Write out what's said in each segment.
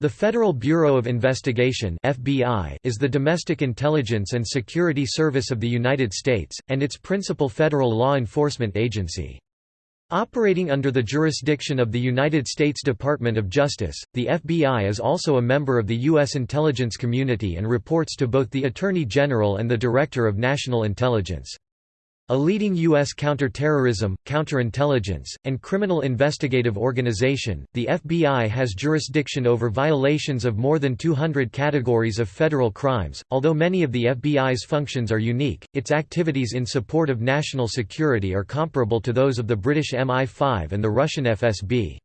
The Federal Bureau of Investigation (FBI) is the domestic intelligence and security service of the United States and its principal federal law enforcement agency. Operating under the jurisdiction of the United States Department of Justice, the FBI is also a member of the U.S. intelligence community and reports to both the Attorney General and the Director of National Intelligence. A leading U.S. counterterrorism, counterintelligence, and criminal investigative organization, the FBI has jurisdiction over violations of more than 200 categories of federal crimes. Although many of the FBI's functions are unique, its activities in support of national security are comparable to those of the British MI5 and the Russian FSB.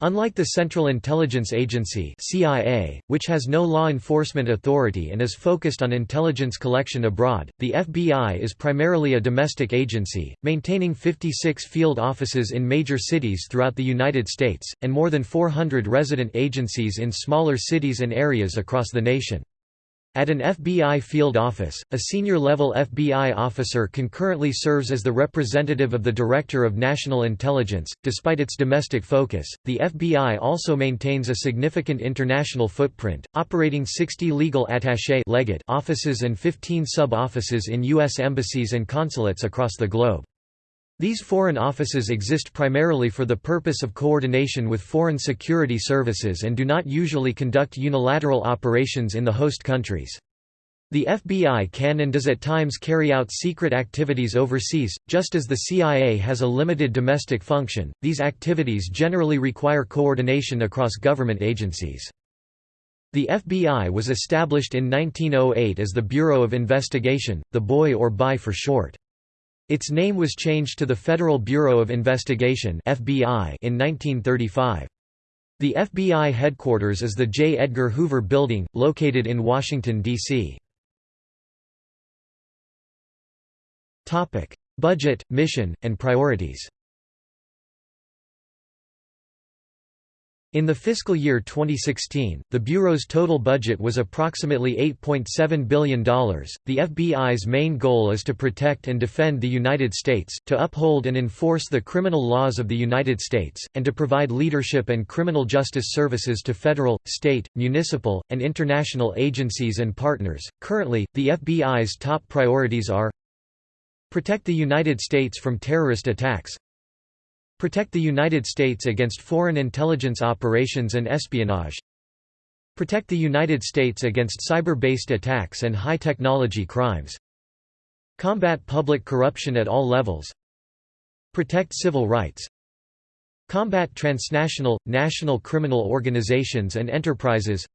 Unlike the Central Intelligence Agency CIA, which has no law enforcement authority and is focused on intelligence collection abroad, the FBI is primarily a domestic agency, maintaining 56 field offices in major cities throughout the United States, and more than 400 resident agencies in smaller cities and areas across the nation. At an FBI field office, a senior-level FBI officer concurrently serves as the representative of the Director of National Intelligence. Despite its domestic focus, the FBI also maintains a significant international footprint, operating 60 legal attaché offices and 15 sub-offices in U.S. embassies and consulates across the globe. These foreign offices exist primarily for the purpose of coordination with foreign security services and do not usually conduct unilateral operations in the host countries. The FBI can and does at times carry out secret activities overseas, just as the CIA has a limited domestic function. These activities generally require coordination across government agencies. The FBI was established in 1908 as the Bureau of Investigation, the BOI or BI for short. Its name was changed to the Federal Bureau of Investigation (FBI) in 1935. The FBI headquarters is the J. Edgar Hoover Building, located in Washington, D.C. Budget, mission, and priorities In the fiscal year 2016, the Bureau's total budget was approximately $8.7 billion. The FBI's main goal is to protect and defend the United States, to uphold and enforce the criminal laws of the United States, and to provide leadership and criminal justice services to federal, state, municipal, and international agencies and partners. Currently, the FBI's top priorities are Protect the United States from terrorist attacks Protect the United States against foreign intelligence operations and espionage Protect the United States against cyber-based attacks and high-technology crimes Combat public corruption at all levels Protect civil rights Combat transnational, national criminal organizations and enterprises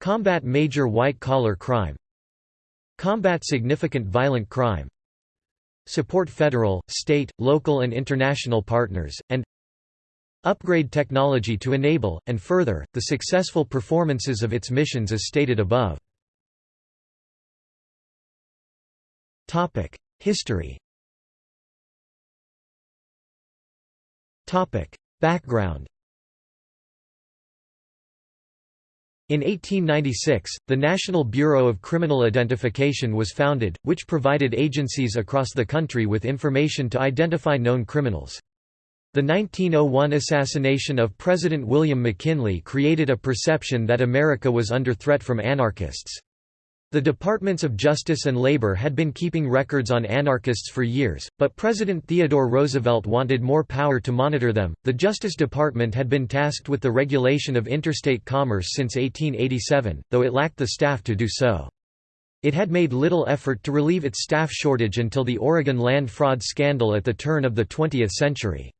Combat major white-collar crime Combat significant violent crime support federal, state, local and international partners, and upgrade technology to enable, and further, the successful performances of its missions as stated above. History Background In 1896, the National Bureau of Criminal Identification was founded, which provided agencies across the country with information to identify known criminals. The 1901 assassination of President William McKinley created a perception that America was under threat from anarchists. The Departments of Justice and Labor had been keeping records on anarchists for years, but President Theodore Roosevelt wanted more power to monitor them. The Justice Department had been tasked with the regulation of interstate commerce since 1887, though it lacked the staff to do so. It had made little effort to relieve its staff shortage until the Oregon land fraud scandal at the turn of the 20th century.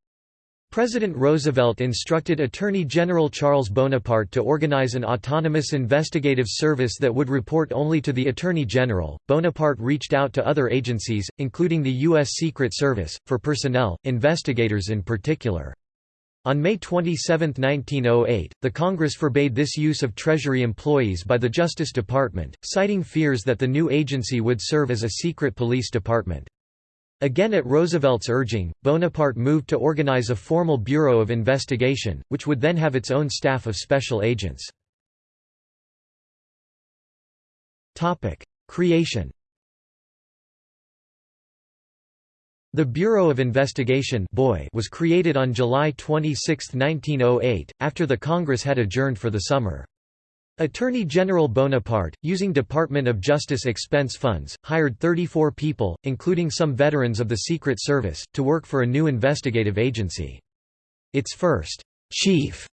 President Roosevelt instructed Attorney General Charles Bonaparte to organize an autonomous investigative service that would report only to the Attorney General. Bonaparte reached out to other agencies, including the U.S. Secret Service, for personnel, investigators in particular. On May 27, 1908, the Congress forbade this use of Treasury employees by the Justice Department, citing fears that the new agency would serve as a secret police department. Again at Roosevelt's urging, Bonaparte moved to organize a formal Bureau of Investigation, which would then have its own staff of special agents. Creation The Bureau of Investigation was created on July 26, 1908, after the Congress had adjourned for the summer. Attorney General Bonaparte, using Department of Justice expense funds, hired 34 people, including some veterans of the Secret Service, to work for a new investigative agency. Its first chief,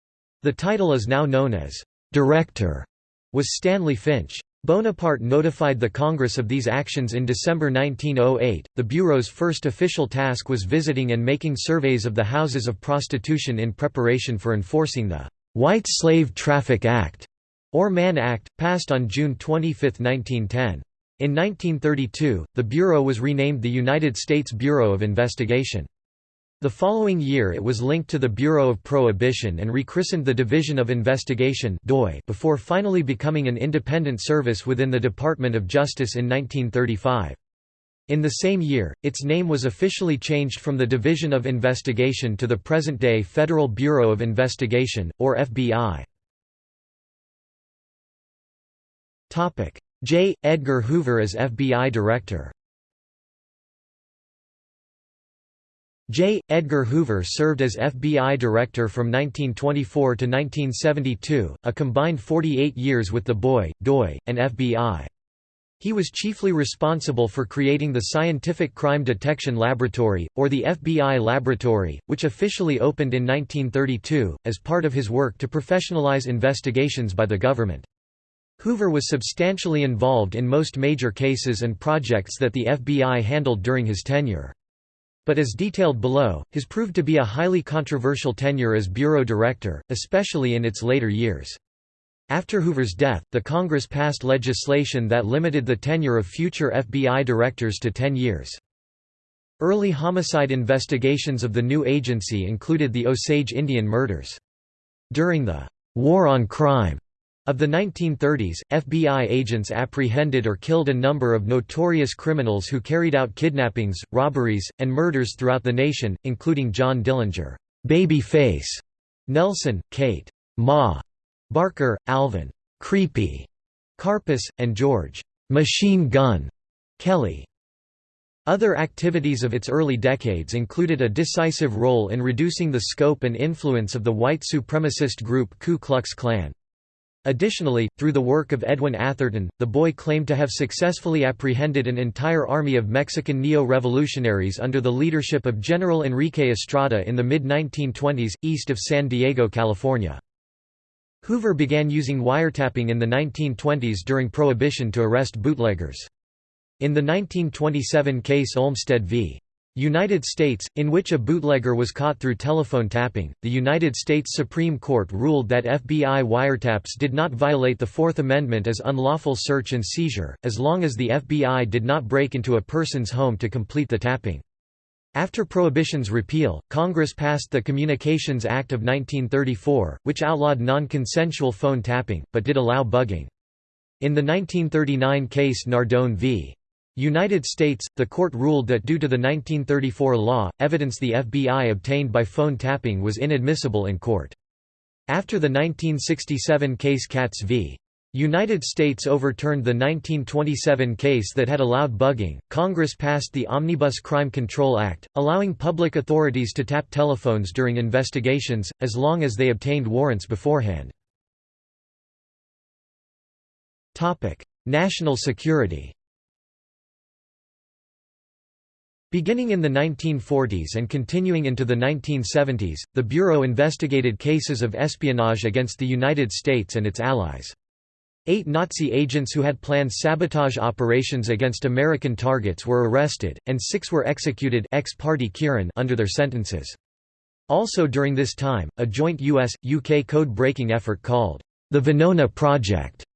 the title is now known as director, was Stanley Finch. Bonaparte notified the Congress of these actions in December 1908. The Bureau's first official task was visiting and making surveys of the houses of prostitution in preparation for enforcing the White Slave Traffic Act, or Mann Act, passed on June 25, 1910. In 1932, the Bureau was renamed the United States Bureau of Investigation. The following year it was linked to the Bureau of Prohibition and rechristened the Division of Investigation before finally becoming an independent service within the Department of Justice in 1935. In the same year, its name was officially changed from the Division of Investigation to the present-day Federal Bureau of Investigation, or FBI. J. Edgar Hoover as FBI Director J. Edgar Hoover served as FBI Director from 1924 to 1972, a combined 48 years with the BOI, DOI, and FBI. He was chiefly responsible for creating the Scientific Crime Detection Laboratory, or the FBI Laboratory, which officially opened in 1932, as part of his work to professionalize investigations by the government. Hoover was substantially involved in most major cases and projects that the FBI handled during his tenure. But as detailed below, his proved to be a highly controversial tenure as bureau director, especially in its later years. After Hoover's death, the Congress passed legislation that limited the tenure of future FBI directors to 10 years. Early homicide investigations of the new agency included the Osage Indian murders. During the War on Crime of the 1930s, FBI agents apprehended or killed a number of notorious criminals who carried out kidnappings, robberies, and murders throughout the nation, including John Dillinger, Baby Face, Nelson, Kate, Ma, Barker, Alvin, Creepy, Karpis, and George, Machine Gun, Kelly. Other activities of its early decades included a decisive role in reducing the scope and influence of the white supremacist group Ku Klux Klan. Additionally, through the work of Edwin Atherton, the BOI claimed to have successfully apprehended an entire army of Mexican neo-revolutionaries under the leadership of General Enrique Estrada in the mid-1920s, east of San Diego, California. Hoover began using wiretapping in the 1920s during Prohibition to arrest bootleggers. In the 1927 case Olmstead v. United States, in which a bootlegger was caught through telephone tapping, the United States Supreme Court ruled that FBI wiretaps did not violate the Fourth Amendment as unlawful search and seizure, as long as the FBI did not break into a person's home to complete the tapping. After Prohibition's repeal, Congress passed the Communications Act of 1934, which outlawed non-consensual phone tapping, but did allow bugging. In the 1939 case Nardone v. United States, the court ruled that due to the 1934 law, evidence the FBI obtained by phone tapping was inadmissible in court. After the 1967 case Katz v. United States overturned the 1927 case that had allowed bugging, Congress passed the Omnibus Crime Control Act, allowing public authorities to tap telephones during investigations, as long as they obtained warrants beforehand. National security Beginning in the 1940s and continuing into the 1970s, the Bureau investigated cases of espionage against the United States and its allies. Eight Nazi agents who had planned sabotage operations against American targets were arrested, and six were executed ex parte under their sentences. Also during this time, a joint US-UK code-breaking effort called the Venona Project,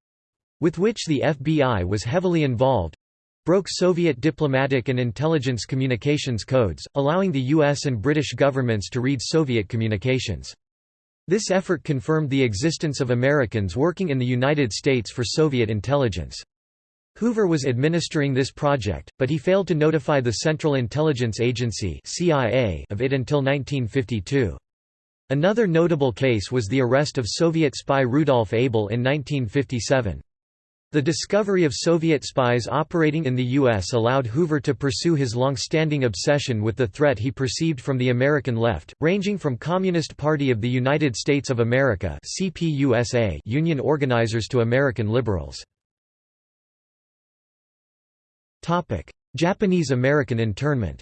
with which the FBI was heavily involved, broke Soviet diplomatic and intelligence communications codes, allowing the US and British governments to read Soviet communications. This effort confirmed the existence of Americans working in the United States for Soviet intelligence. Hoover was administering this project, but he failed to notify the Central Intelligence Agency of it until 1952. Another notable case was the arrest of Soviet spy Rudolf Abel in 1957. The discovery of Soviet spies operating in the U.S. allowed Hoover to pursue his long-standing obsession with the threat he perceived from the American left, ranging from Communist Party of the United States of America CPUSA union organizers to American liberals. Japanese-American internment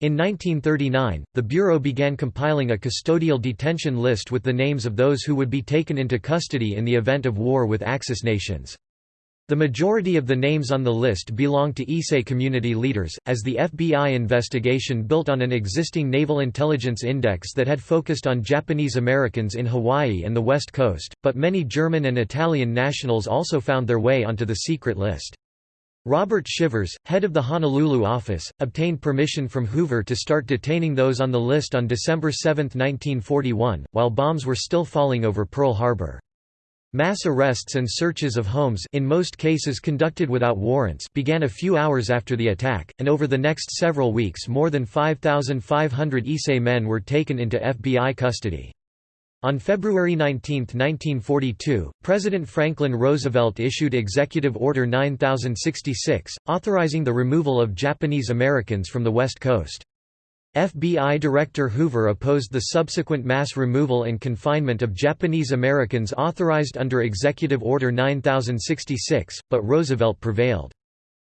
in 1939, the Bureau began compiling a custodial detention list with the names of those who would be taken into custody in the event of war with Axis nations. The majority of the names on the list belonged to Issei community leaders, as the FBI investigation built on an existing Naval Intelligence Index that had focused on Japanese Americans in Hawaii and the West Coast, but many German and Italian nationals also found their way onto the secret list. Robert Shivers, head of the Honolulu office, obtained permission from Hoover to start detaining those on the list on December 7, 1941, while bombs were still falling over Pearl Harbor. Mass arrests and searches of homes in most cases conducted without warrants began a few hours after the attack, and over the next several weeks more than 5,500 Issei men were taken into FBI custody. On February 19, 1942, President Franklin Roosevelt issued Executive Order 9066, authorizing the removal of Japanese Americans from the West Coast. FBI Director Hoover opposed the subsequent mass removal and confinement of Japanese Americans authorized under Executive Order 9066, but Roosevelt prevailed.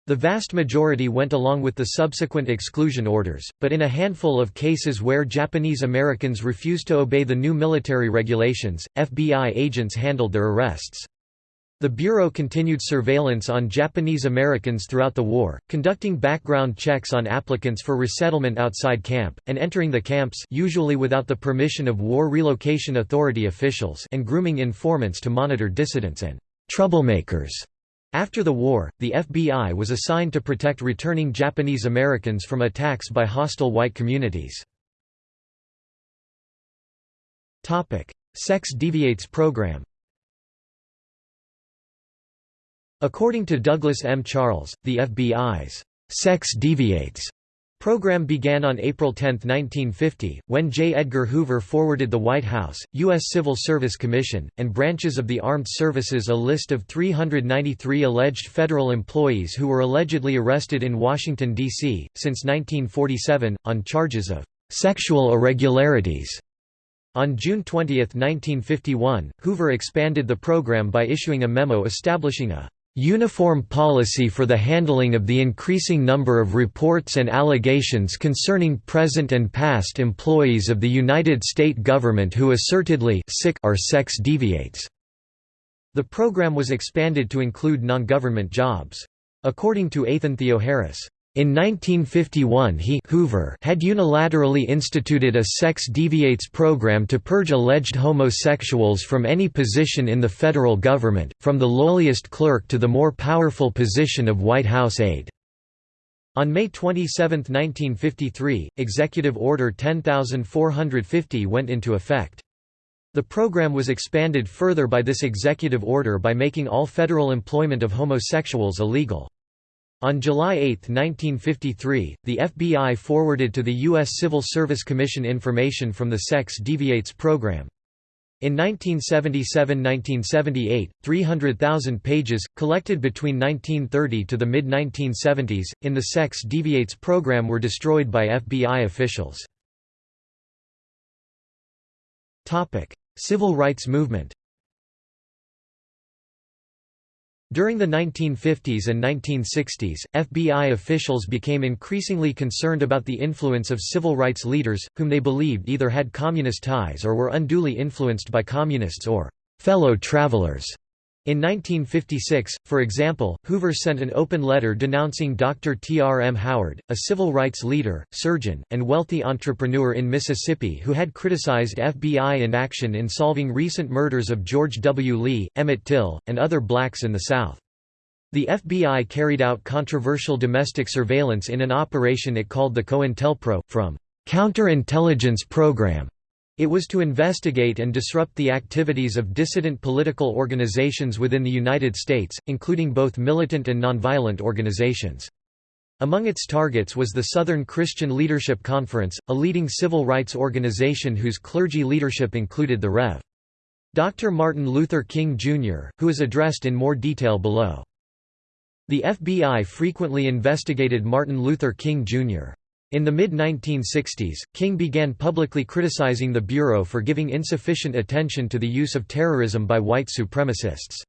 The vast majority went along with the subsequent exclusion orders, but in a handful of cases where Japanese Americans refused to obey the new military regulations, FBI agents handled their arrests. The Bureau continued surveillance on Japanese Americans throughout the war, conducting background checks on applicants for resettlement outside camp, and entering the camps usually without the permission of War Relocation Authority officials and grooming informants to monitor dissidents and troublemakers. After the war, the FBI was assigned to protect returning Japanese Americans from attacks by hostile white communities. Sex Deviates program According to Douglas M. Charles, the FBI's Sex Deviates program began on April 10, 1950, when J. Edgar Hoover forwarded the White House, U.S. Civil Service Commission, and branches of the armed services a list of 393 alleged federal employees who were allegedly arrested in Washington, D.C., since 1947, on charges of sexual irregularities. On June 20, 1951, Hoover expanded the program by issuing a memo establishing a uniform policy for the handling of the increasing number of reports and allegations concerning present and past employees of the United States government who assertedly sic are sex deviates. The program was expanded to include non-government jobs. According to Athan Theoharis, in 1951 he Hoover had unilaterally instituted a sex deviates program to purge alleged homosexuals from any position in the federal government, from the lowliest clerk to the more powerful position of White House aide. On May 27, 1953, Executive Order 10450 went into effect. The program was expanded further by this executive order by making all federal employment of homosexuals illegal. On July 8, 1953, the FBI forwarded to the U.S. Civil Service Commission information from the Sex Deviates program. In 1977–1978, 300,000 pages, collected between 1930 to the mid-1970s, in the Sex Deviates program were destroyed by FBI officials. Civil rights movement During the 1950s and 1960s, FBI officials became increasingly concerned about the influence of civil rights leaders, whom they believed either had communist ties or were unduly influenced by communists or fellow travelers. In 1956, for example, Hoover sent an open letter denouncing Dr. T. R. M. Howard, a civil rights leader, surgeon, and wealthy entrepreneur in Mississippi who had criticized FBI inaction in solving recent murders of George W. Lee, Emmett Till, and other blacks in the South. The FBI carried out controversial domestic surveillance in an operation it called the COINTELPRO, from counterintelligence program it was to investigate and disrupt the activities of dissident political organizations within the United States, including both militant and nonviolent organizations. Among its targets was the Southern Christian Leadership Conference, a leading civil rights organization whose clergy leadership included the Rev. Dr. Martin Luther King, Jr., who is addressed in more detail below. The FBI frequently investigated Martin Luther King, Jr. In the mid-1960s, King began publicly criticizing the Bureau for giving insufficient attention to the use of terrorism by white supremacists.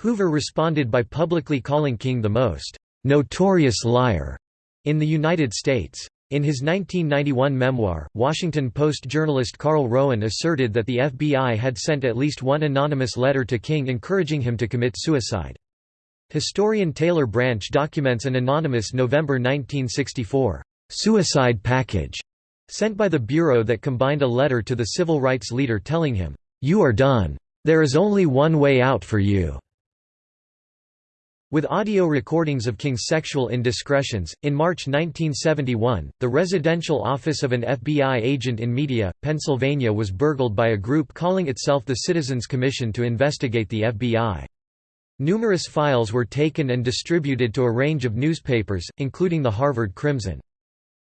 Hoover responded by publicly calling King the most notorious liar in the United States. In his 1991 memoir, Washington Post journalist Carl Rowan asserted that the FBI had sent at least one anonymous letter to King encouraging him to commit suicide. Historian Taylor Branch documents an anonymous November 1964 suicide package sent by the Bureau that combined a letter to the civil rights leader telling him, "'You are done. There is only one way out for you." With audio recordings of King's sexual indiscretions, in March 1971, the residential office of an FBI agent in Media, Pennsylvania was burgled by a group calling itself the Citizens Commission to investigate the FBI. Numerous files were taken and distributed to a range of newspapers, including the Harvard Crimson.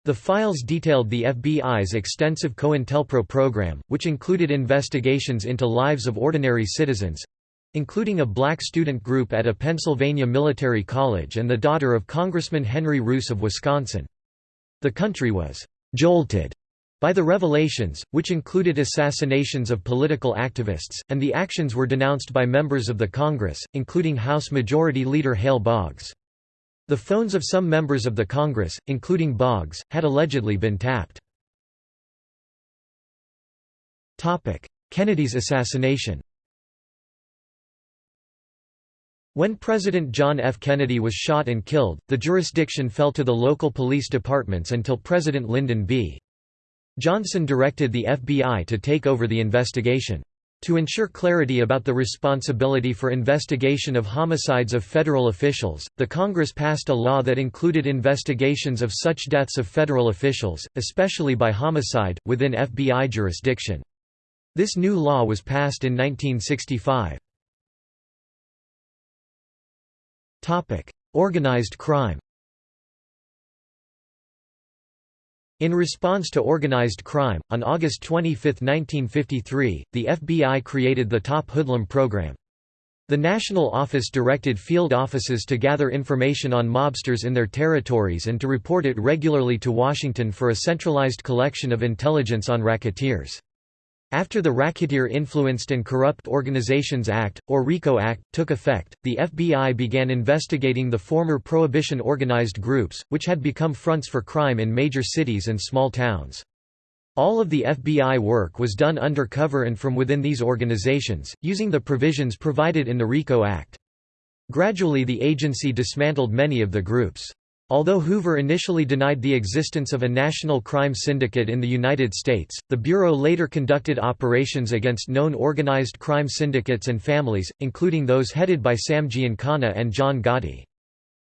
The files detailed the FBI's extensive COINTELPRO program, which included investigations into lives of ordinary citizens, including a black student group at a Pennsylvania military college and the daughter of Congressman Henry Reuss of Wisconsin. The country was «jolted» by the revelations, which included assassinations of political activists, and the actions were denounced by members of the Congress, including House Majority Leader Hale Boggs. The phones of some members of the Congress, including Boggs, had allegedly been tapped. Kennedy's assassination When President John F. Kennedy was shot and killed, the jurisdiction fell to the local police departments until President Lyndon B. Johnson directed the FBI to take over the investigation. To ensure clarity about the responsibility for investigation of homicides of federal officials, the Congress passed a law that included investigations of such deaths of federal officials, especially by homicide, within FBI jurisdiction. This new law was passed in 1965. Organized crime In response to organized crime, on August 25, 1953, the FBI created the Top Hoodlum program. The National Office directed field offices to gather information on mobsters in their territories and to report it regularly to Washington for a centralized collection of intelligence on racketeers. After the Racketeer-Influenced and Corrupt Organizations Act, or RICO Act, took effect, the FBI began investigating the former Prohibition organized groups, which had become fronts for crime in major cities and small towns. All of the FBI work was done undercover and from within these organizations, using the provisions provided in the RICO Act. Gradually the agency dismantled many of the groups. Although Hoover initially denied the existence of a national crime syndicate in the United States, the Bureau later conducted operations against known organized crime syndicates and families, including those headed by Sam Giancana and John Gotti.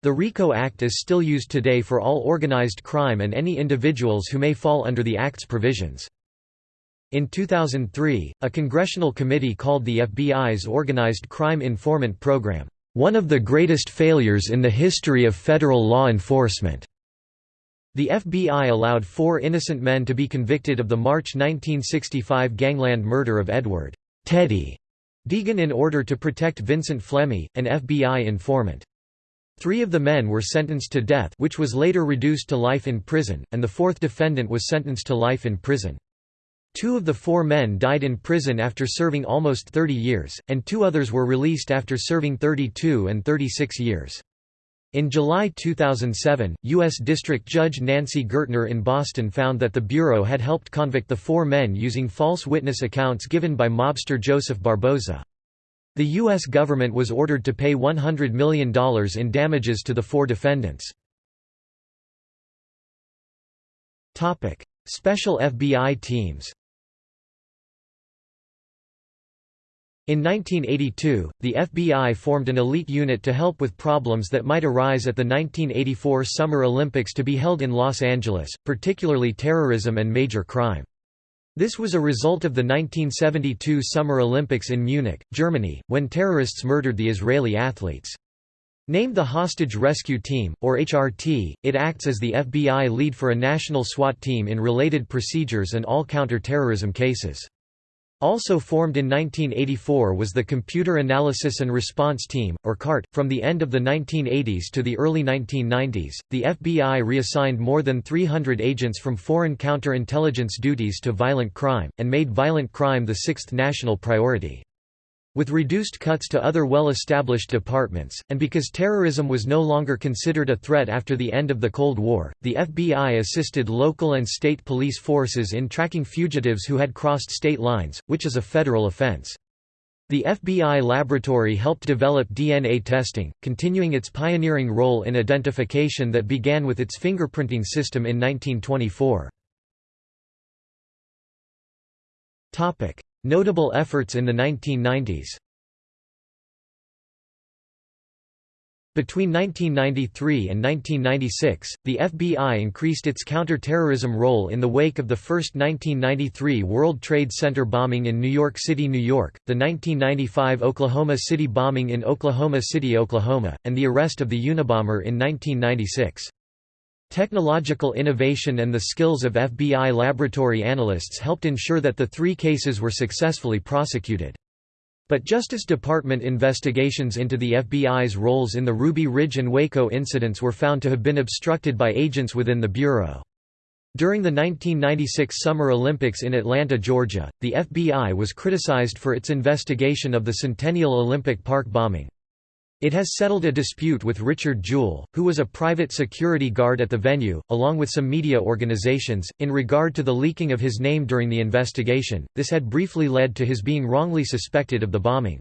The RICO Act is still used today for all organized crime and any individuals who may fall under the Act's provisions. In 2003, a congressional committee called the FBI's Organized Crime Informant Program one of the greatest failures in the history of federal law enforcement. The FBI allowed four innocent men to be convicted of the March 1965 gangland murder of Edward Teddy Deegan in order to protect Vincent Flemmi, an FBI informant. Three of the men were sentenced to death which was later reduced to life in prison, and the fourth defendant was sentenced to life in prison. Two of the four men died in prison after serving almost 30 years, and two others were released after serving 32 and 36 years. In July 2007, U.S. District Judge Nancy Gertner in Boston found that the Bureau had helped convict the four men using false witness accounts given by mobster Joseph Barboza. The U.S. government was ordered to pay $100 million in damages to the four defendants. Special FBI teams In 1982, the FBI formed an elite unit to help with problems that might arise at the 1984 Summer Olympics to be held in Los Angeles, particularly terrorism and major crime. This was a result of the 1972 Summer Olympics in Munich, Germany, when terrorists murdered the Israeli athletes. Named the Hostage Rescue Team, or HRT, it acts as the FBI lead for a national SWAT team in related procedures and all counter-terrorism cases. Also formed in 1984 was the Computer Analysis and Response Team, or CART. From the end of the 1980s to the early 1990s, the FBI reassigned more than 300 agents from foreign counterintelligence duties to violent crime, and made violent crime the sixth national priority. With reduced cuts to other well-established departments, and because terrorism was no longer considered a threat after the end of the Cold War, the FBI assisted local and state police forces in tracking fugitives who had crossed state lines, which is a federal offense. The FBI laboratory helped develop DNA testing, continuing its pioneering role in identification that began with its fingerprinting system in 1924. Notable efforts in the 1990s Between 1993 and 1996, the FBI increased its counter-terrorism role in the wake of the first 1993 World Trade Center bombing in New York City, New York, the 1995 Oklahoma City bombing in Oklahoma City, Oklahoma, and the arrest of the Unabomber in 1996. Technological innovation and the skills of FBI laboratory analysts helped ensure that the three cases were successfully prosecuted. But Justice Department investigations into the FBI's roles in the Ruby Ridge and Waco incidents were found to have been obstructed by agents within the Bureau. During the 1996 Summer Olympics in Atlanta, Georgia, the FBI was criticized for its investigation of the Centennial Olympic Park bombing. It has settled a dispute with Richard Jewell, who was a private security guard at the venue, along with some media organizations, in regard to the leaking of his name during the investigation. This had briefly led to his being wrongly suspected of the bombing.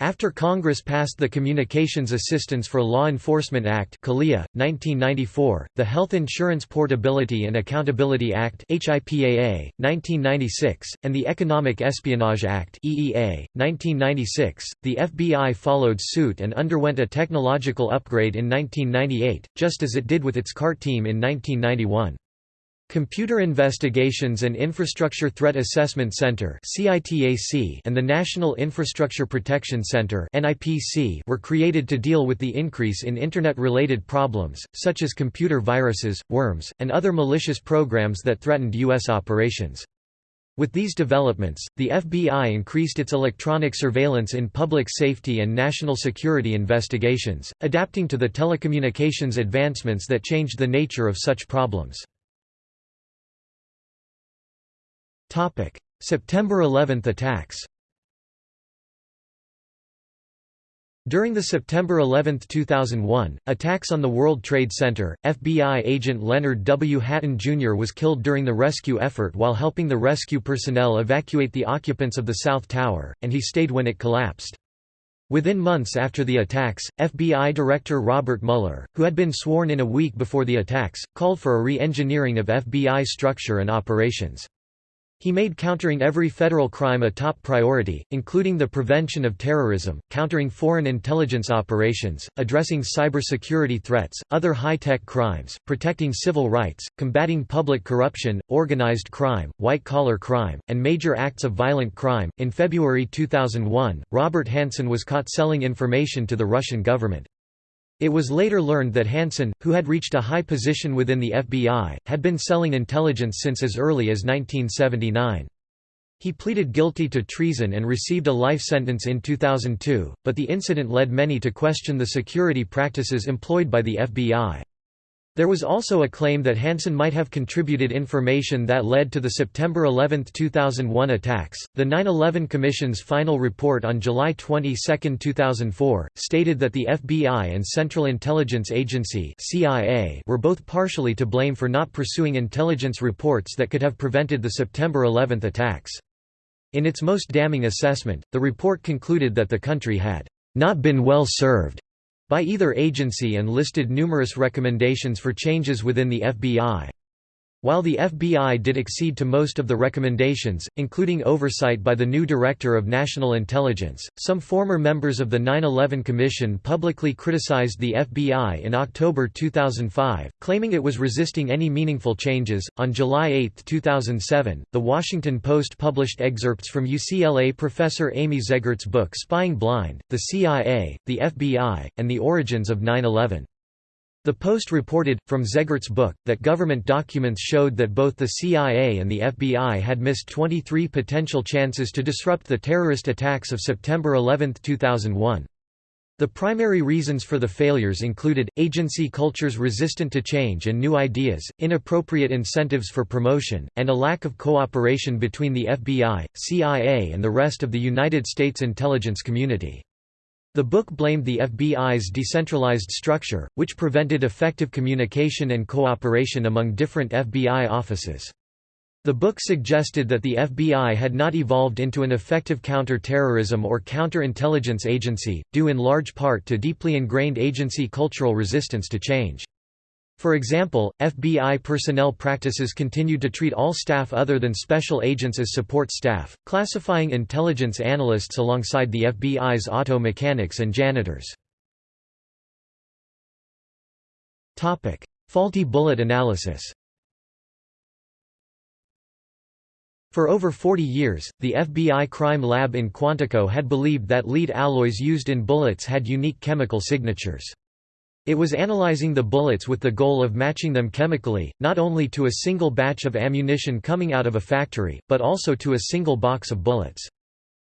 After Congress passed the Communications Assistance for Law Enforcement Act 1994, the Health Insurance Portability and Accountability Act 1996, and the Economic Espionage Act 1996, the FBI followed suit and underwent a technological upgrade in 1998, just as it did with its CART team in 1991. Computer Investigations and Infrastructure Threat Assessment Center and the National Infrastructure Protection Center were created to deal with the increase in Internet-related problems, such as computer viruses, worms, and other malicious programs that threatened U.S. operations. With these developments, the FBI increased its electronic surveillance in public safety and national security investigations, adapting to the telecommunications advancements that changed the nature of such problems. September 11 attacks During the September 11, 2001, attacks on the World Trade Center, FBI agent Leonard W. Hatton Jr. was killed during the rescue effort while helping the rescue personnel evacuate the occupants of the South Tower, and he stayed when it collapsed. Within months after the attacks, FBI Director Robert Mueller, who had been sworn in a week before the attacks, called for a re-engineering of FBI structure and operations. He made countering every federal crime a top priority, including the prevention of terrorism, countering foreign intelligence operations, addressing cybersecurity threats, other high-tech crimes, protecting civil rights, combating public corruption, organized crime, white-collar crime, and major acts of violent crime. In February 2001, Robert Hanssen was caught selling information to the Russian government. It was later learned that Hanssen, who had reached a high position within the FBI, had been selling intelligence since as early as 1979. He pleaded guilty to treason and received a life sentence in 2002, but the incident led many to question the security practices employed by the FBI. There was also a claim that Hanssen might have contributed information that led to the September 11, 2001 attacks. The 9 11 Commission's final report on July 22, 2004, stated that the FBI and Central Intelligence Agency (CIA) were both partially to blame for not pursuing intelligence reports that could have prevented the September 11 attacks. In its most damning assessment, the report concluded that the country had not been well served by either agency and listed numerous recommendations for changes within the FBI. While the FBI did accede to most of the recommendations, including oversight by the new Director of National Intelligence, some former members of the 9-11 Commission publicly criticized the FBI in October 2005, claiming it was resisting any meaningful changes. On July 8, 2007, The Washington Post published excerpts from UCLA professor Amy Zegart's book Spying Blind, The CIA, the FBI, and the Origins of 9-11. The Post reported, from Zegart's book, that government documents showed that both the CIA and the FBI had missed 23 potential chances to disrupt the terrorist attacks of September 11, 2001. The primary reasons for the failures included, agency cultures resistant to change and new ideas, inappropriate incentives for promotion, and a lack of cooperation between the FBI, CIA and the rest of the United States intelligence community. The book blamed the FBI's decentralized structure, which prevented effective communication and cooperation among different FBI offices. The book suggested that the FBI had not evolved into an effective counter-terrorism or counterintelligence agency, due in large part to deeply ingrained agency cultural resistance to change. For example, FBI personnel practices continued to treat all staff other than special agents as support staff, classifying intelligence analysts alongside the FBI's auto mechanics and janitors. Faulty bullet analysis For over 40 years, the FBI crime lab in Quantico had believed that lead alloys used in bullets had unique chemical signatures. It was analyzing the bullets with the goal of matching them chemically, not only to a single batch of ammunition coming out of a factory, but also to a single box of bullets.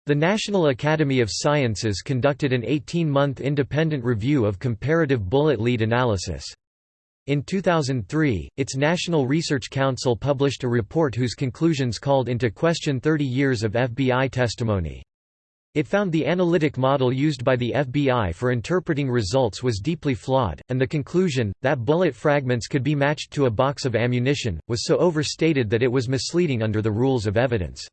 The National Academy of Sciences conducted an 18-month independent review of comparative bullet lead analysis. In 2003, its National Research Council published a report whose conclusions called into question 30 years of FBI testimony. It found the analytic model used by the FBI for interpreting results was deeply flawed, and the conclusion, that bullet fragments could be matched to a box of ammunition, was so overstated that it was misleading under the rules of evidence.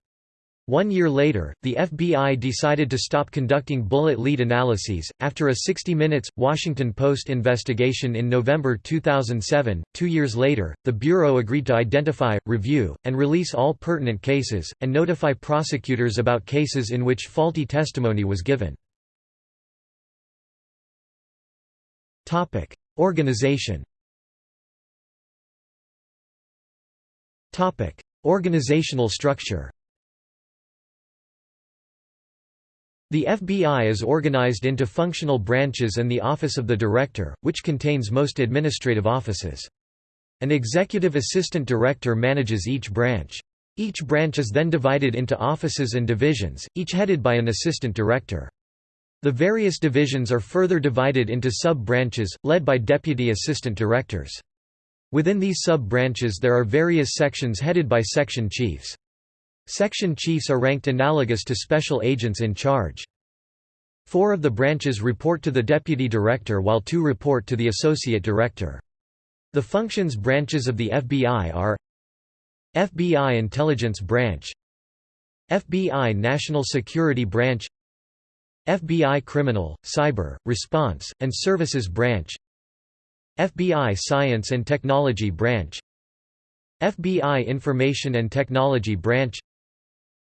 One year later, the FBI decided to stop conducting bullet lead analyses. After a 60 Minutes, Washington Post investigation in November 2007, two years later, the Bureau agreed to identify, review, and release all pertinent cases, and notify prosecutors about cases in which faulty testimony was given. Organization Organizational structure The FBI is organized into functional branches and the Office of the Director, which contains most administrative offices. An executive assistant director manages each branch. Each branch is then divided into offices and divisions, each headed by an assistant director. The various divisions are further divided into sub-branches, led by deputy assistant directors. Within these sub-branches there are various sections headed by section chiefs. Section chiefs are ranked analogous to special agents in charge. Four of the branches report to the deputy director while two report to the associate director. The functions branches of the FBI are FBI Intelligence Branch FBI National Security Branch FBI Criminal, Cyber, Response, and Services Branch FBI Science and Technology Branch FBI Information and Technology Branch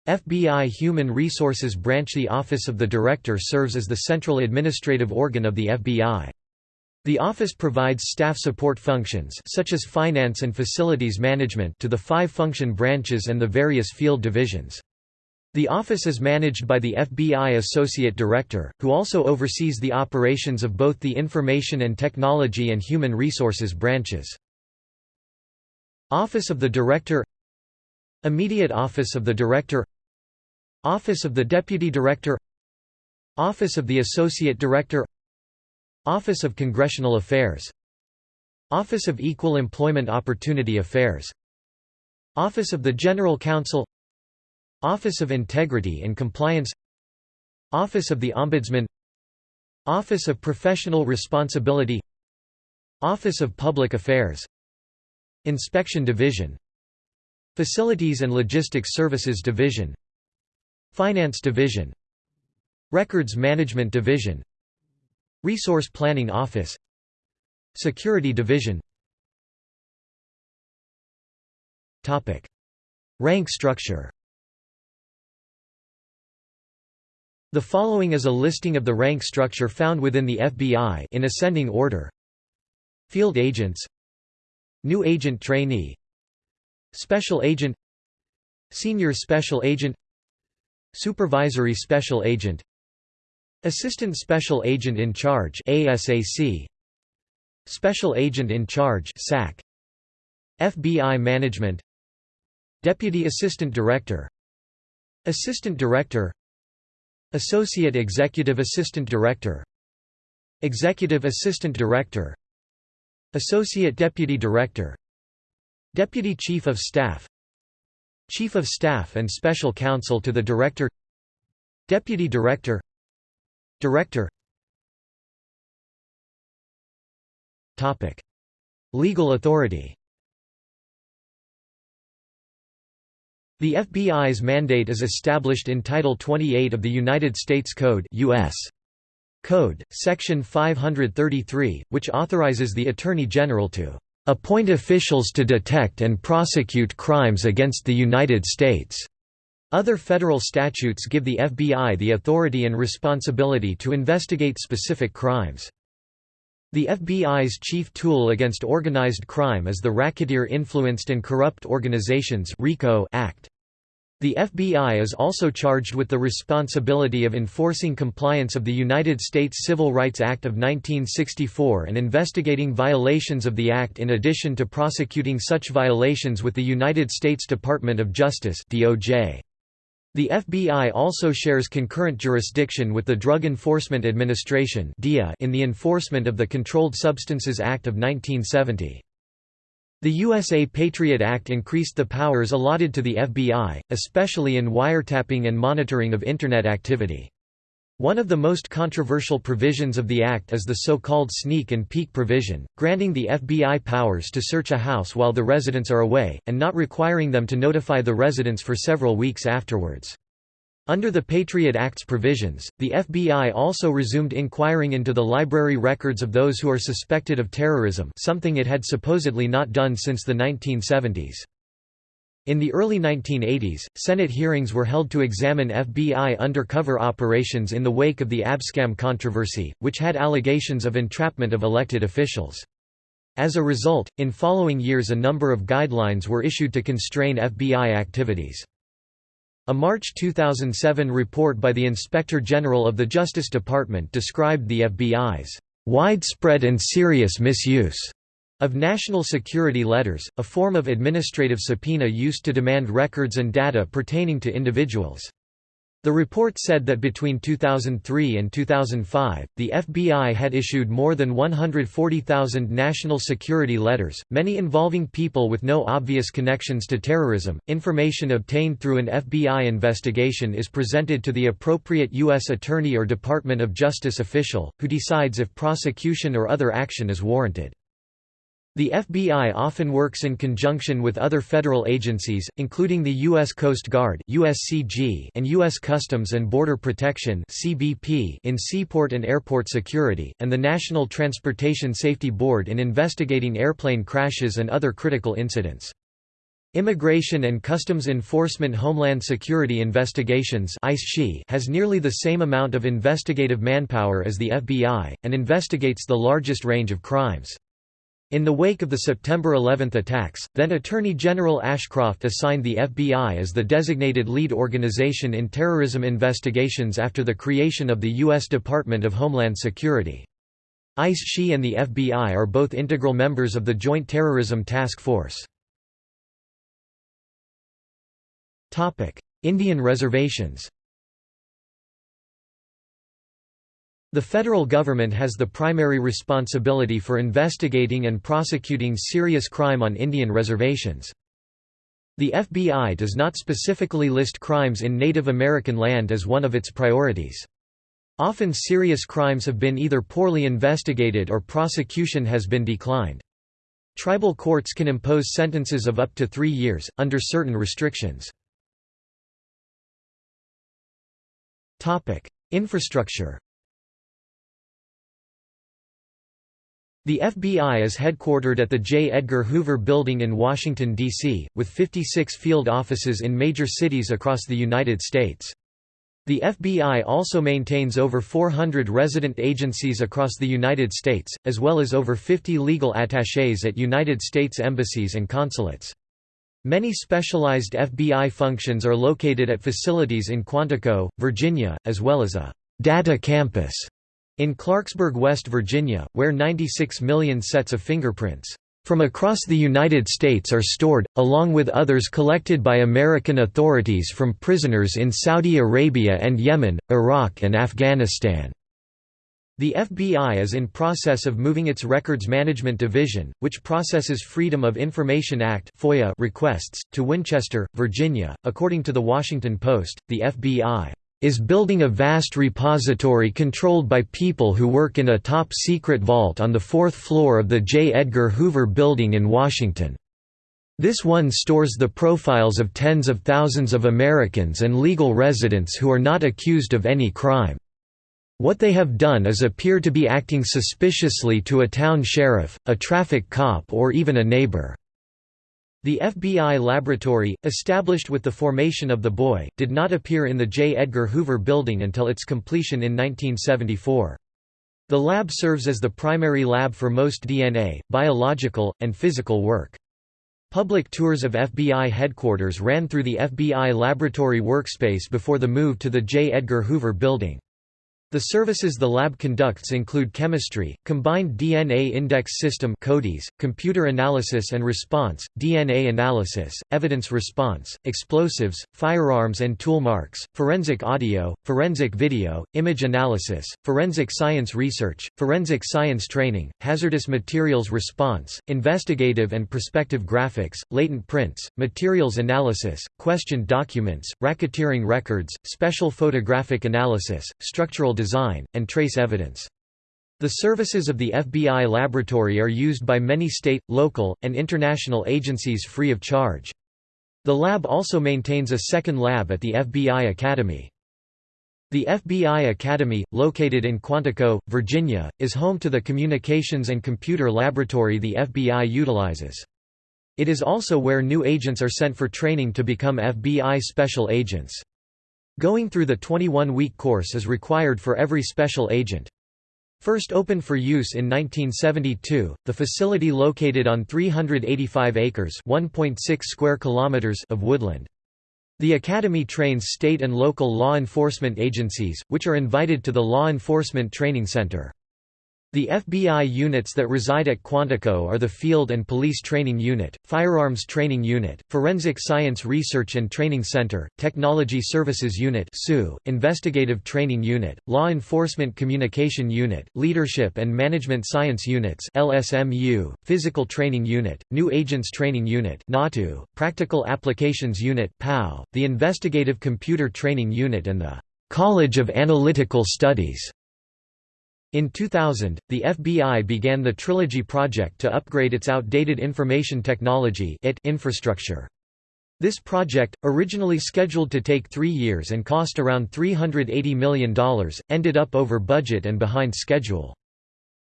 FBI Human Resources Branch The Office of the Director serves as the central administrative organ of the FBI. The office provides staff support functions such as finance and facilities management to the five function branches and the various field divisions. The office is managed by the FBI Associate Director, who also oversees the operations of both the Information and Technology and Human Resources branches. Office of the Director Immediate Office of the Director Office of the Deputy Director Office of the Associate Director Office of Congressional Affairs Office of Equal Employment Opportunity Affairs Office of the General Counsel Office of Integrity and Compliance Office of the Ombudsman Office of Professional Responsibility Office of Public Affairs Inspection Division Facilities and Logistics Services Division Finance Division. Records Management Division. Resource Planning Office. Security Division. Topic. Rank structure. The following is a listing of the rank structure found within the FBI in ascending order. Field Agents. New Agent Trainee. Special Agent. Senior Special Agent Supervisory Special Agent. Assistant Special Agent in Charge ASAC Special Agent in Charge SAC FBI Management. Deputy Assistant Director. Assistant Director. Associate Executive Assistant Director. Executive Assistant Director. Associate Deputy Director. Deputy Chief of Staff Chief of Staff and Special Counsel to the Director Deputy Director Director Topic. Legal authority The FBI's mandate is established in Title 28 of the United States Code US. Code, Section 533, which authorizes the Attorney General to "...appoint officials to detect and prosecute crimes against the United States." Other federal statutes give the FBI the authority and responsibility to investigate specific crimes. The FBI's chief tool against organized crime is the Racketeer Influenced and Corrupt Organizations Act. The FBI is also charged with the responsibility of enforcing compliance of the United States Civil Rights Act of 1964 and investigating violations of the Act in addition to prosecuting such violations with the United States Department of Justice DOJ. The FBI also shares concurrent jurisdiction with the Drug Enforcement Administration in the enforcement of the Controlled Substances Act of 1970. The USA Patriot Act increased the powers allotted to the FBI, especially in wiretapping and monitoring of Internet activity. One of the most controversial provisions of the Act is the so-called sneak and peek provision, granting the FBI powers to search a house while the residents are away, and not requiring them to notify the residents for several weeks afterwards. Under the Patriot Act's provisions, the FBI also resumed inquiring into the library records of those who are suspected of terrorism something it had supposedly not done since the 1970s. In the early 1980s, Senate hearings were held to examine FBI undercover operations in the wake of the Abscam controversy, which had allegations of entrapment of elected officials. As a result, in following years a number of guidelines were issued to constrain FBI activities. A March 2007 report by the Inspector General of the Justice Department described the FBI's widespread and serious misuse of national security letters, a form of administrative subpoena used to demand records and data pertaining to individuals. The report said that between 2003 and 2005, the FBI had issued more than 140,000 national security letters, many involving people with no obvious connections to terrorism. Information obtained through an FBI investigation is presented to the appropriate U.S. Attorney or Department of Justice official, who decides if prosecution or other action is warranted. The FBI often works in conjunction with other federal agencies, including the U.S. Coast Guard USCG and U.S. Customs and Border Protection CBP in seaport and airport security, and the National Transportation Safety Board in investigating airplane crashes and other critical incidents. Immigration and Customs Enforcement Homeland Security Investigations has nearly the same amount of investigative manpower as the FBI, and investigates the largest range of crimes. In the wake of the September 11 attacks, then Attorney General Ashcroft assigned the FBI as the designated lead organization in terrorism investigations after the creation of the U.S. Department of Homeland Security. ICE-SHE and the FBI are both integral members of the Joint Terrorism Task Force. Indian reservations The federal government has the primary responsibility for investigating and prosecuting serious crime on Indian reservations. The FBI does not specifically list crimes in Native American land as one of its priorities. Often serious crimes have been either poorly investigated or prosecution has been declined. Tribal courts can impose sentences of up to three years, under certain restrictions. Infrastructure The FBI is headquartered at the J. Edgar Hoover Building in Washington, D.C., with 56 field offices in major cities across the United States. The FBI also maintains over 400 resident agencies across the United States, as well as over 50 legal attachés at United States embassies and consulates. Many specialized FBI functions are located at facilities in Quantico, Virginia, as well as a «data campus» In Clarksburg, West Virginia, where 96 million sets of fingerprints from across the United States are stored, along with others collected by American authorities from prisoners in Saudi Arabia and Yemen, Iraq and Afghanistan. The FBI is in process of moving its Records Management Division, which processes Freedom of Information Act (FOIA) requests, to Winchester, Virginia. According to the Washington Post, the FBI is building a vast repository controlled by people who work in a top-secret vault on the fourth floor of the J. Edgar Hoover Building in Washington. This one stores the profiles of tens of thousands of Americans and legal residents who are not accused of any crime. What they have done is appear to be acting suspiciously to a town sheriff, a traffic cop or even a neighbor. The FBI laboratory, established with the formation of the BOI, did not appear in the J. Edgar Hoover Building until its completion in 1974. The lab serves as the primary lab for most DNA, biological, and physical work. Public tours of FBI headquarters ran through the FBI laboratory workspace before the move to the J. Edgar Hoover Building. The services the lab conducts include chemistry, combined DNA index system CODIS, computer analysis and response, DNA analysis, evidence response, explosives, firearms and tool marks, forensic audio, forensic video, image analysis, forensic science research, forensic science training, hazardous materials response, investigative and prospective graphics, latent prints, materials analysis, questioned documents, racketeering records, special photographic analysis, structural design, and trace evidence. The services of the FBI laboratory are used by many state, local, and international agencies free of charge. The lab also maintains a second lab at the FBI Academy. The FBI Academy, located in Quantico, Virginia, is home to the Communications and Computer Laboratory the FBI utilizes. It is also where new agents are sent for training to become FBI special agents. Going through the 21-week course is required for every special agent. First opened for use in 1972, the facility located on 385 acres (1.6 square kilometers) of woodland. The Academy trains state and local law enforcement agencies, which are invited to the Law Enforcement Training Center. The FBI units that reside at Quantico are the Field and Police Training Unit, Firearms Training Unit, Forensic Science Research and Training Center, Technology Services Unit Investigative Training Unit, Law Enforcement Communication Unit, Leadership and Management Science Units LSMU, Physical Training Unit, New Agents Training Unit NATU, Practical Applications Unit PAU, the Investigative Computer Training Unit and the College of Analytical Studies in 2000, the FBI began the Trilogy project to upgrade its outdated information technology infrastructure. This project, originally scheduled to take three years and cost around $380 million, ended up over budget and behind schedule.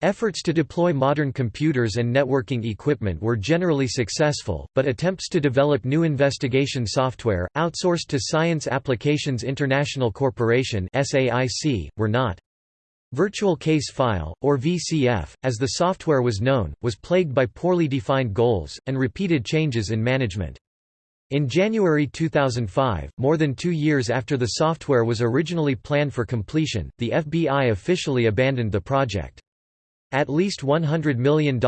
Efforts to deploy modern computers and networking equipment were generally successful, but attempts to develop new investigation software, outsourced to Science Applications International Corporation were not. Virtual Case File, or VCF, as the software was known, was plagued by poorly defined goals, and repeated changes in management. In January 2005, more than two years after the software was originally planned for completion, the FBI officially abandoned the project. At least $100 million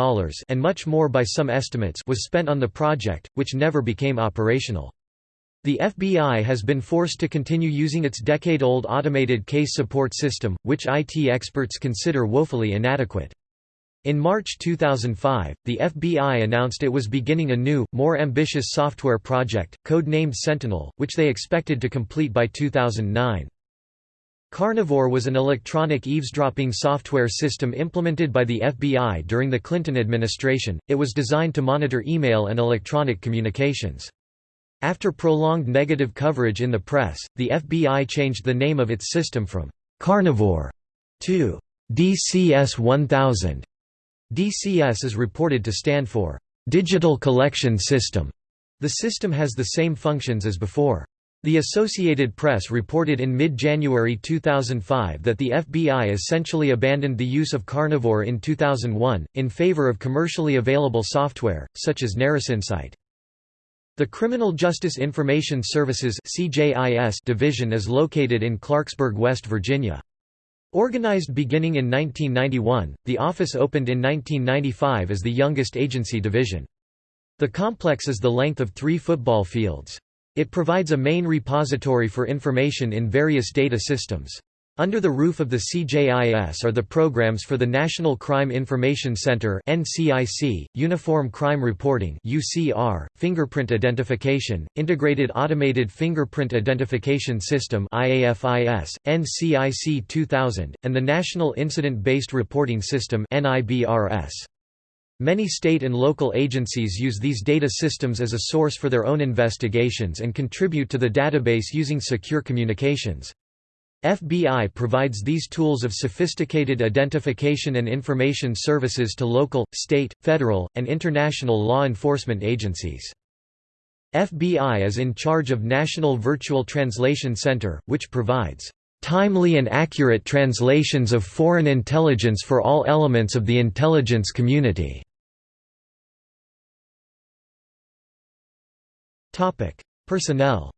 and much more by some estimates was spent on the project, which never became operational. The FBI has been forced to continue using its decade-old automated case support system, which IT experts consider woefully inadequate. In March 2005, the FBI announced it was beginning a new, more ambitious software project, code-named Sentinel, which they expected to complete by 2009. Carnivore was an electronic eavesdropping software system implemented by the FBI during the Clinton administration. It was designed to monitor email and electronic communications. After prolonged negative coverage in the press, the FBI changed the name of its system from Carnivore to DCS-1000. DCS is reported to stand for Digital Collection System. The system has the same functions as before. The Associated Press reported in mid-January 2005 that the FBI essentially abandoned the use of Carnivore in 2001, in favor of commercially available software, such as NarusInsight. The Criminal Justice Information Services division is located in Clarksburg, West Virginia. Organized beginning in 1991, the office opened in 1995 as the youngest agency division. The complex is the length of three football fields. It provides a main repository for information in various data systems. Under the roof of the CJIS are the programs for the National Crime Information Center (NCIC), Uniform Crime Reporting (UCR), Fingerprint Identification, Integrated Automated Fingerprint Identification System (IAFIS), NCIC 2000, and the National Incident-Based Reporting System (NIBRS). Many state and local agencies use these data systems as a source for their own investigations and contribute to the database using secure communications. FBI provides these tools of sophisticated identification and information services to local, state, federal, and international law enforcement agencies. FBI is in charge of National Virtual Translation Center, which provides timely and accurate translations of foreign intelligence for all elements of the intelligence community. Personnel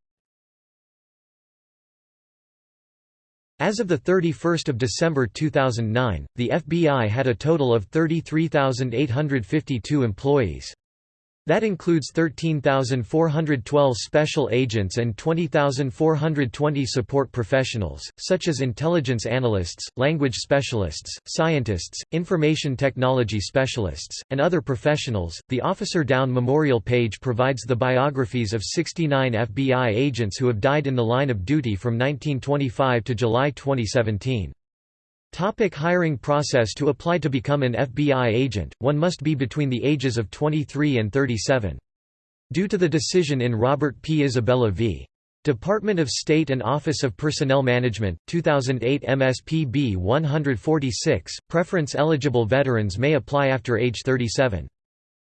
As of 31 December 2009, the FBI had a total of 33,852 employees. That includes 13,412 special agents and 20,420 support professionals, such as intelligence analysts, language specialists, scientists, information technology specialists, and other professionals. The Officer Down Memorial page provides the biographies of 69 FBI agents who have died in the line of duty from 1925 to July 2017. Topic hiring process To apply to become an FBI agent, one must be between the ages of 23 and 37. Due to the decision in Robert P. Isabella v. Department of State and Office of Personnel Management, 2008 MSPB 146, preference-eligible veterans may apply after age 37.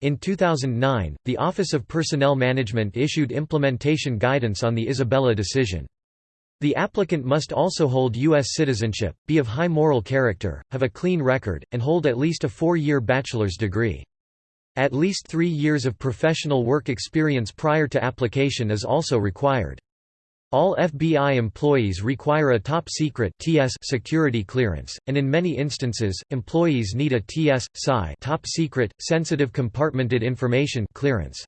In 2009, the Office of Personnel Management issued implementation guidance on the Isabella decision. The applicant must also hold U.S. citizenship, be of high moral character, have a clean record, and hold at least a four-year bachelor's degree. At least three years of professional work experience prior to application is also required. All FBI employees require a top-secret TS security clearance, and in many instances, employees need a TS, top-secret, sensitive compartmented information clearance.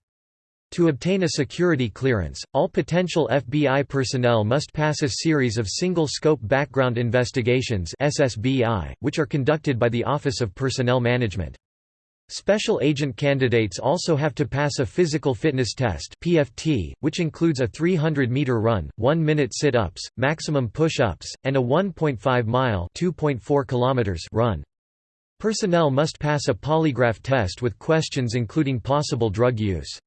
To obtain a security clearance, all potential FBI personnel must pass a series of single-scope background investigations SSBI, which are conducted by the Office of Personnel Management. Special agent candidates also have to pass a physical fitness test PFT, which includes a 300-meter run, 1-minute sit-ups, maximum push-ups, and a 1.5-mile run. Personnel must pass a polygraph test with questions including possible drug use.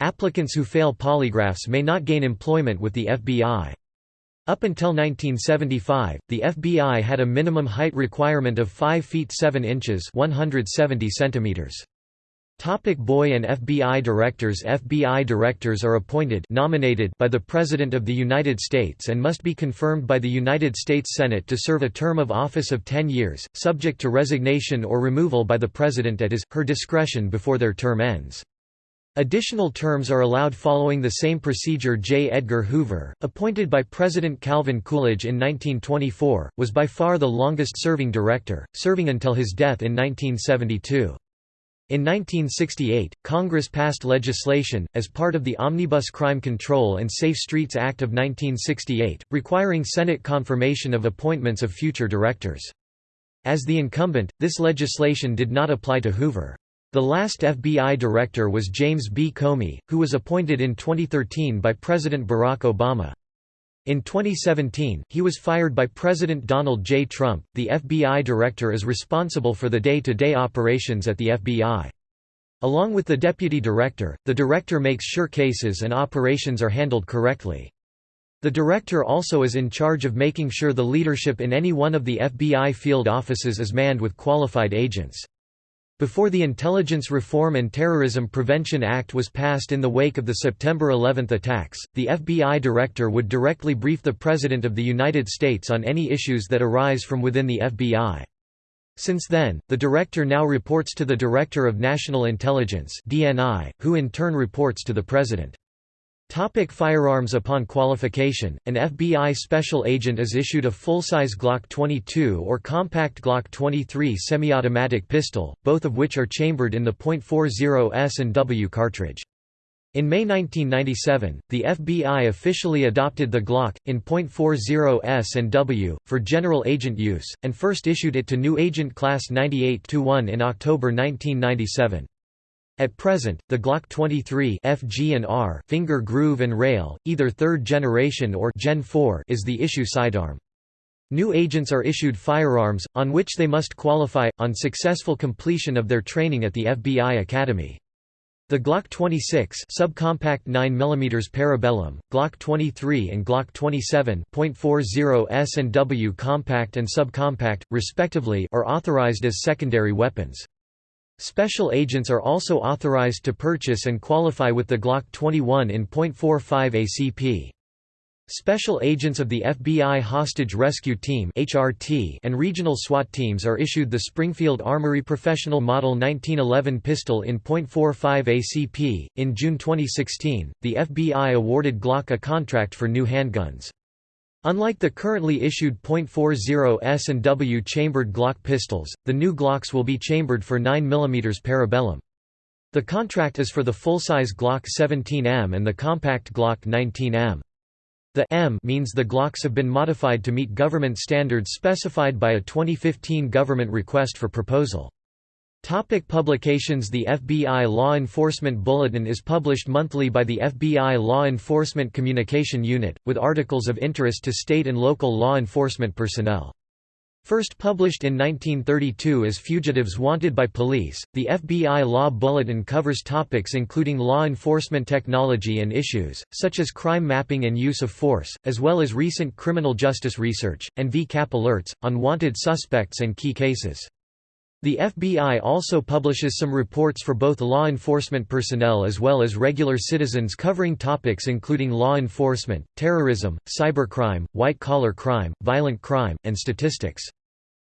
Applicants who fail polygraphs may not gain employment with the FBI. Up until 1975, the FBI had a minimum height requirement of 5 feet 7 inches 170 centimeters. Topic BOI and FBI directors FBI directors are appointed nominated by the President of the United States and must be confirmed by the United States Senate to serve a term of office of 10 years, subject to resignation or removal by the President at his, her discretion before their term ends. Additional terms are allowed following the same procedure J. Edgar Hoover, appointed by President Calvin Coolidge in 1924, was by far the longest-serving director, serving until his death in 1972. In 1968, Congress passed legislation, as part of the Omnibus Crime Control and Safe Streets Act of 1968, requiring Senate confirmation of appointments of future directors. As the incumbent, this legislation did not apply to Hoover. The last FBI director was James B. Comey, who was appointed in 2013 by President Barack Obama. In 2017, he was fired by President Donald J. Trump. The FBI director is responsible for the day to day operations at the FBI. Along with the deputy director, the director makes sure cases and operations are handled correctly. The director also is in charge of making sure the leadership in any one of the FBI field offices is manned with qualified agents. Before the Intelligence Reform and Terrorism Prevention Act was passed in the wake of the September 11 attacks, the FBI director would directly brief the President of the United States on any issues that arise from within the FBI. Since then, the director now reports to the Director of National Intelligence (DNI), who in turn reports to the President. Topic firearms Upon qualification, an FBI special agent is issued a full-size Glock 22 or compact Glock 23 semi-automatic pistol, both of which are chambered in the .40 S&W cartridge. In May 1997, the FBI officially adopted the Glock, in .40 S&W, for general agent use, and first issued it to new agent Class 98-1 in October 1997. At present, the Glock 23 FG and R finger groove and rail, either third generation or Gen 4 is the issue sidearm. New agents are issued firearms, on which they must qualify, on successful completion of their training at the FBI Academy. The Glock 26 subcompact 9 mm Parabellum, Glock 23 and Glock 27 .40 S and W compact and subcompact, respectively, are authorized as secondary weapons. Special agents are also authorized to purchase and qualify with the Glock 21 in .45 ACP. Special agents of the FBI Hostage Rescue Team (HRT) and regional SWAT teams are issued the Springfield Armory Professional Model 1911 pistol in .45 ACP. In June 2016, the FBI awarded Glock a contract for new handguns. Unlike the currently issued .40 S and W chambered Glock pistols, the new Glocks will be chambered for 9 mm Parabellum. The contract is for the full-size Glock 17M and the compact Glock 19M. The M means the Glocks have been modified to meet government standards specified by a 2015 government request for proposal. Topic publications The FBI Law Enforcement Bulletin is published monthly by the FBI Law Enforcement Communication Unit, with articles of interest to state and local law enforcement personnel. First published in 1932 as Fugitives Wanted by Police, the FBI Law Bulletin covers topics including law enforcement technology and issues, such as crime mapping and use of force, as well as recent criminal justice research, and ViCAP alerts, on wanted suspects and key cases. The FBI also publishes some reports for both law enforcement personnel as well as regular citizens covering topics including law enforcement, terrorism, cybercrime, white-collar crime, violent crime, and statistics.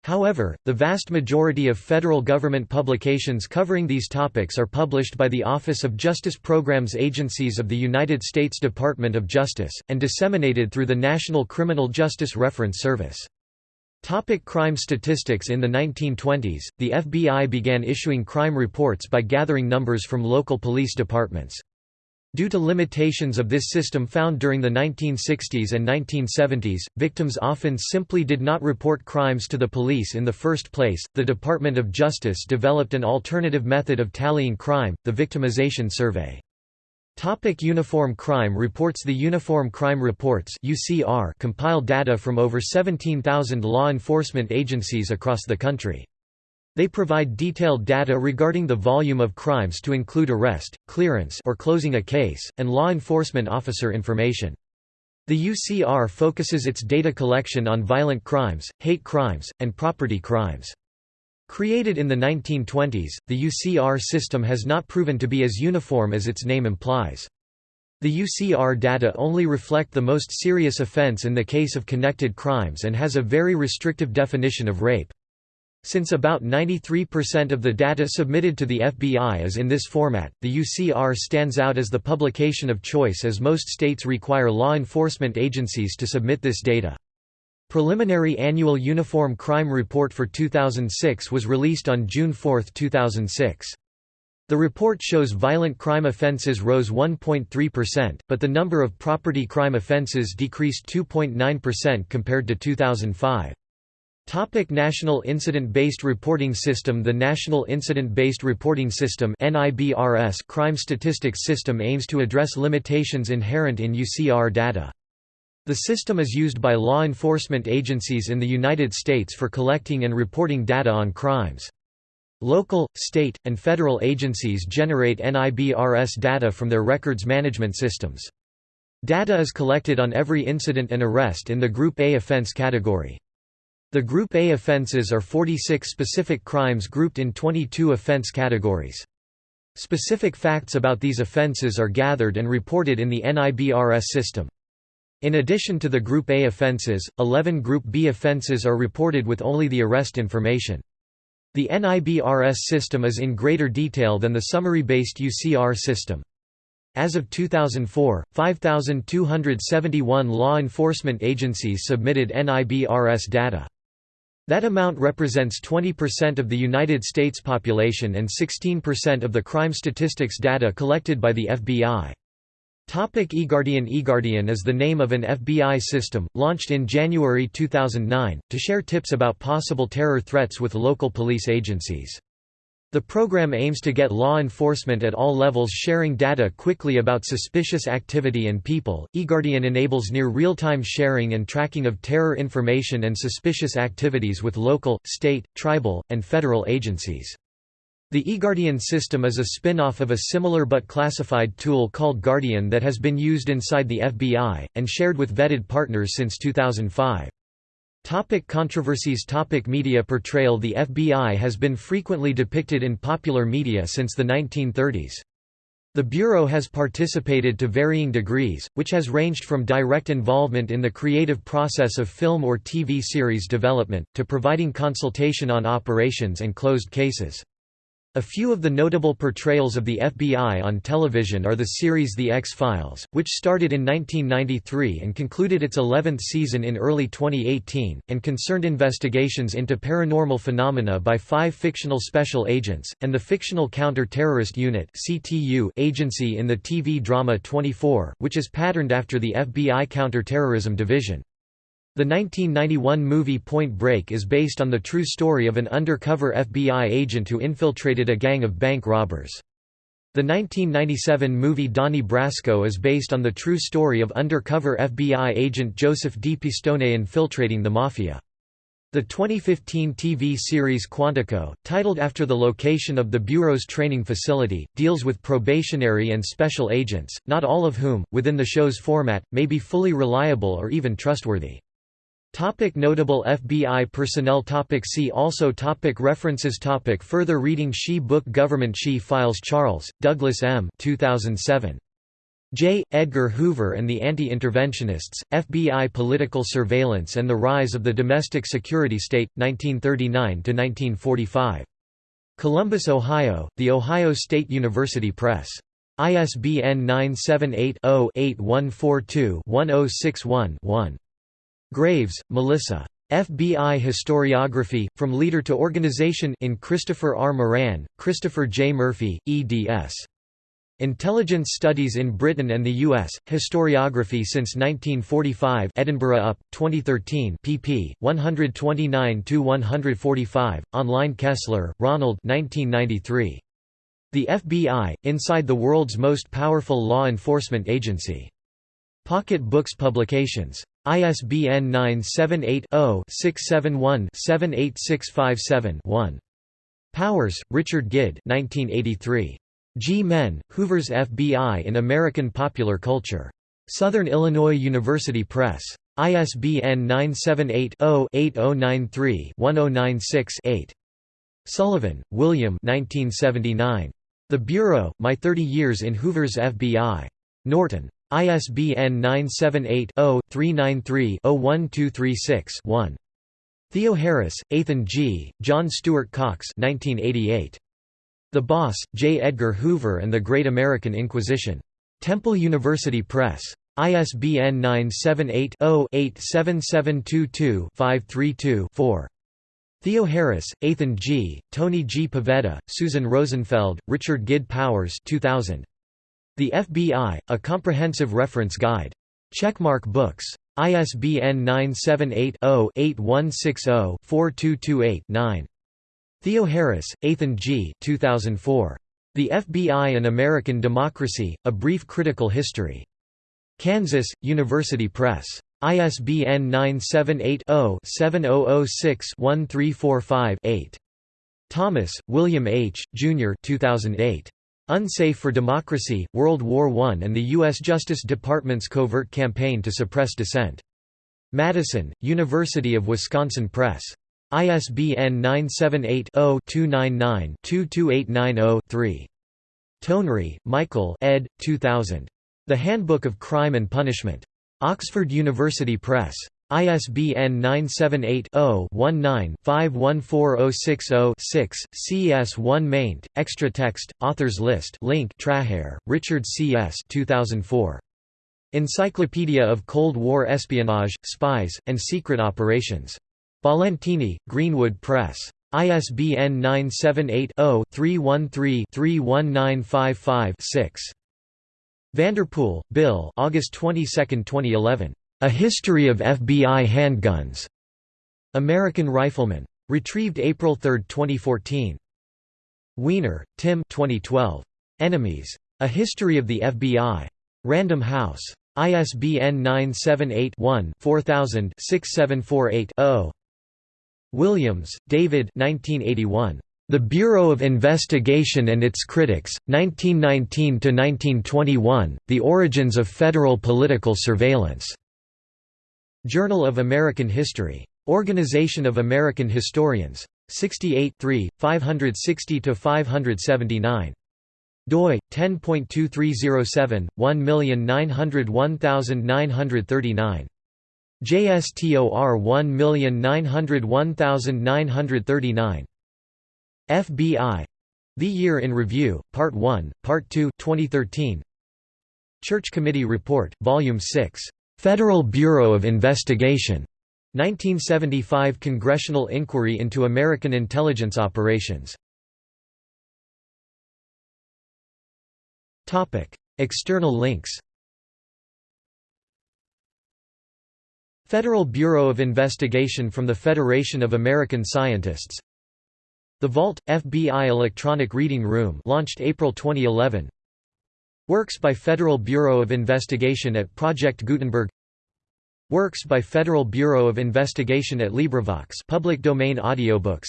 However, the vast majority of federal government publications covering these topics are published by the Office of Justice Programs agencies of the United States Department of Justice, and disseminated through the National Criminal Justice Reference Service. Topic crime statistics In the 1920s, the FBI began issuing crime reports by gathering numbers from local police departments. Due to limitations of this system found during the 1960s and 1970s, victims often simply did not report crimes to the police in the first place. The Department of Justice developed an alternative method of tallying crime, the victimization survey. Topic Uniform Crime Reports The Uniform Crime Reports UCR compile data from over 17,000 law enforcement agencies across the country. They provide detailed data regarding the volume of crimes to include arrest, clearance or closing a case, and law enforcement officer information. The UCR focuses its data collection on violent crimes, hate crimes, and property crimes. Created in the 1920s, the UCR system has not proven to be as uniform as its name implies. The UCR data only reflect the most serious offense in the case of connected crimes and has a very restrictive definition of rape. Since about 93% of the data submitted to the FBI is in this format, the UCR stands out as the publication of choice as most states require law enforcement agencies to submit this data. Preliminary Annual Uniform Crime Report for 2006 was released on June 4, 2006. The report shows violent crime offenses rose 1.3%, but the number of property crime offenses decreased 2.9% compared to 2005. Topic National Incident-Based Reporting System The National Incident-Based Reporting System crime statistics system aims to address limitations inherent in UCR data. The system is used by law enforcement agencies in the United States for collecting and reporting data on crimes. Local, state, and federal agencies generate NIBRS data from their records management systems. Data is collected on every incident and arrest in the Group A offense category. The Group A offenses are 46 specific crimes grouped in 22 offense categories. Specific facts about these offenses are gathered and reported in the NIBRS system. In addition to the Group A offences, 11 Group B offences are reported with only the arrest information. The NIBRS system is in greater detail than the summary-based UCR system. As of 2004, 5,271 law enforcement agencies submitted NIBRS data. That amount represents 20% of the United States population and 16% of the crime statistics data collected by the FBI. eGuardian eGuardian is the name of an FBI system, launched in January 2009, to share tips about possible terror threats with local police agencies. The program aims to get law enforcement at all levels sharing data quickly about suspicious activity and people. eGuardian enables near real-time sharing and tracking of terror information and suspicious activities with local, state, tribal, and federal agencies. The eGuardian system is a spin-off of a similar but classified tool called Guardian that has been used inside the FBI, and shared with vetted partners since 2005. Topic controversies Topic Media portrayal The FBI has been frequently depicted in popular media since the 1930s. The Bureau has participated to varying degrees, which has ranged from direct involvement in the creative process of film or TV series development, to providing consultation on operations and closed cases. A few of the notable portrayals of the FBI on television are the series The X-Files, which started in 1993 and concluded its 11th season in early 2018, and concerned investigations into paranormal phenomena by five fictional special agents, and the Fictional Counter-Terrorist Unit agency in the TV drama 24, which is patterned after the FBI Counter-Terrorism Division. The 1991 movie Point Break is based on the true story of an undercover FBI agent who infiltrated a gang of bank robbers. The 1997 movie Donnie Brasco is based on the true story of undercover FBI agent Joseph D. Pistone infiltrating the Mafia. The 2015 TV series Quantico, titled after the location of the Bureau's training facility, deals with probationary and special agents, not all of whom, within the show's format, may be fully reliable or even trustworthy. Topic notable FBI personnel topic See also topic References topic Further reading She Book Government She Files Charles, Douglas M. 2007. J. Edgar Hoover and the Anti-Interventionists, FBI Political Surveillance and the Rise of the Domestic Security State, 1939–1945. Columbus, Ohio, The Ohio State University Press. ISBN 978 0 8142 1061 1. Graves, Melissa. FBI Historiography, From Leader to Organization in Christopher R. Moran, Christopher J. Murphy, eds. Intelligence Studies in Britain and the U.S., Historiography since 1945 Edinburgh UP, 2013 pp. 129–145, online Kessler, Ronald 1993. The FBI, Inside the World's Most Powerful Law Enforcement Agency. Pocket Books Publications. ISBN 978-0-671-78657-1. Powers, Richard Gid 1983. G. Men, Hoover's FBI in American Popular Culture. Southern Illinois University Press. ISBN 978-0-8093-1096-8. Sullivan, William 1979. The Bureau, My Thirty Years in Hoover's FBI. Norton. ISBN 978-0-393-01236-1. Theoharis, Athan G., John Stewart Cox 1988. The Boss, J. Edgar Hoover and the Great American Inquisition. Temple University Press. ISBN 978-0-87722-532-4. Theoharis, Athan G., Tony G. Pavetta, Susan Rosenfeld, Richard Gid Powers 2000. The FBI, A Comprehensive Reference Guide. Checkmark Books. ISBN 978-0-8160-4228-9. Theoharis, Athan G. 2004. The FBI and American Democracy, A Brief Critical History. Kansas, University Press. ISBN 978 0 7006 1345 8. Thomas, William H., Jr. 2008. Unsafe for Democracy, World War I and the U.S. Justice Department's covert campaign to suppress dissent. Madison, University of Wisconsin Press. ISBN 978-0-299-22890-3. Tonry, Michael ed. 2000. The Handbook of Crime and Punishment. Oxford University Press. ISBN 978-0-19-514060-6, CS1 maint, extra text, authors list link Trahair, Richard C. S. 2004. Encyclopedia of Cold War Espionage, Spies, and Secret Operations. Ballantyne, Greenwood Press. ISBN 978 0 313 31955 6. Vanderpool, Bill August 22, 2011. A History of FBI Handguns. American Rifleman. Retrieved April 3, 2014. Weiner, Tim 2012. Enemies. A History of the FBI. Random House. ISBN 978-1-4000-6748-0. Williams, David 1981. The Bureau of Investigation and Its Critics, 1919–1921, The Origins of Federal Political Surveillance. Journal of American History. Organization of American Historians. 68 560–579. doi 10.2307 1901939 JSTOR 1901939 FBI The Year in Review Part 1 Part 2 2013 Church Committee Report Volume 6 Federal Bureau of Investigation 1975 Congressional Inquiry into American Intelligence Operations. External links. Federal Bureau of Investigation from the Federation of American Scientists. The Vault – FBI Electronic Reading Room launched April 2011 Works by Federal Bureau of Investigation at Project Gutenberg. Works by Federal Bureau of Investigation at LibriVox public domain audiobooks.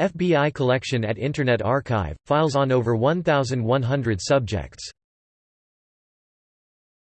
FBI collection at Internet Archive, files on over 1,100 subjects